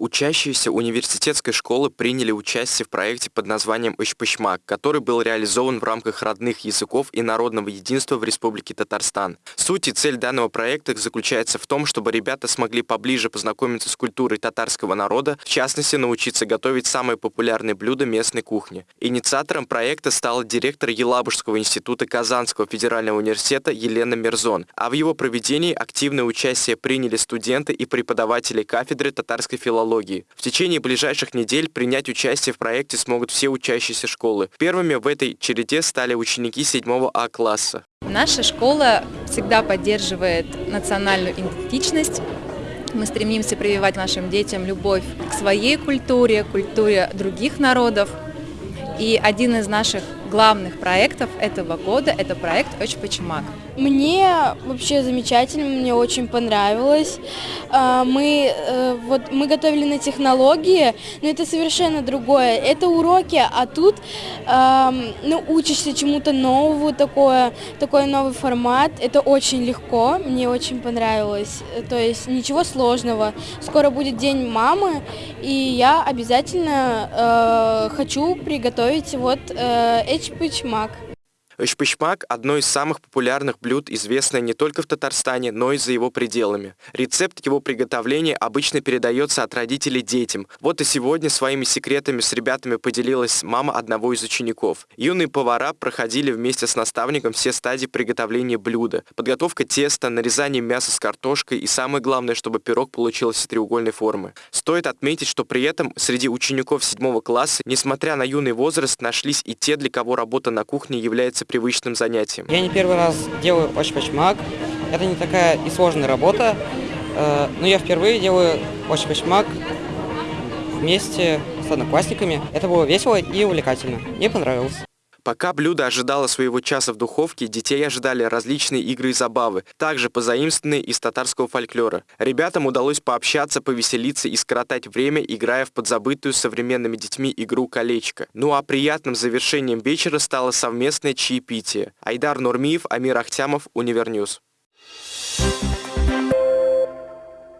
Учащиеся университетской школы приняли участие в проекте под названием «Ощпочмак», который был реализован в рамках родных языков и народного единства в Республике Татарстан. Суть и цель данного проекта заключается в том, чтобы ребята смогли поближе познакомиться с культурой татарского народа, в частности, научиться готовить самые популярные блюда местной кухни. Инициатором проекта стала директор Елабужского института Казанского федерального университета Елена Мерзон, а в его проведении активное участие приняли студенты и преподаватели кафедры татарской филологии технологии. В течение ближайших недель принять участие в проекте смогут все учащиеся школы. Первыми в этой череде стали ученики 7 А класса. Наша школа всегда поддерживает национальную идентичность. Мы стремимся прививать нашим детям любовь к своей культуре, культуре других народов. И один из наших главных проектов этого года – это проект «Очпочмак». Мне вообще замечательно, мне очень понравилось. А, мы, э, вот, мы готовили на технологии, но это совершенно другое. Это уроки, а тут ну, учишься чему-то новому, такое, такой новый формат. Это очень легко, мне очень понравилось. То есть ничего сложного. Скоро будет День мамы, и я обязательно э, хочу приготовить вот э, эчпычмак. Ышпышмак – одно из самых популярных блюд, известное не только в Татарстане, но и за его пределами. Рецепт его приготовления обычно передается от родителей детям. Вот и сегодня своими секретами с ребятами поделилась мама одного из учеников. Юные повара проходили вместе с наставником все стадии приготовления блюда. Подготовка теста, нарезание мяса с картошкой и самое главное, чтобы пирог получился треугольной формы. Стоит отметить, что при этом среди учеников 7 класса, несмотря на юный возраст, нашлись и те, для кого работа на кухне является привычным занятием. Я не первый раз делаю очпачмак. Это не такая и сложная работа, э, но я впервые делаю очпачмак вместе с одноклассниками. Это было весело и увлекательно. Мне понравилось. Пока блюдо ожидало своего часа в духовке, детей ожидали различные игры и забавы, также позаимствованные из татарского фольклора. Ребятам удалось пообщаться, повеселиться и скоротать время, играя в подзабытую современными детьми игру «Колечко». Ну а приятным завершением вечера стало совместное чаепитие. Айдар Нурмиев, Амир Ахтямов, UniverNews.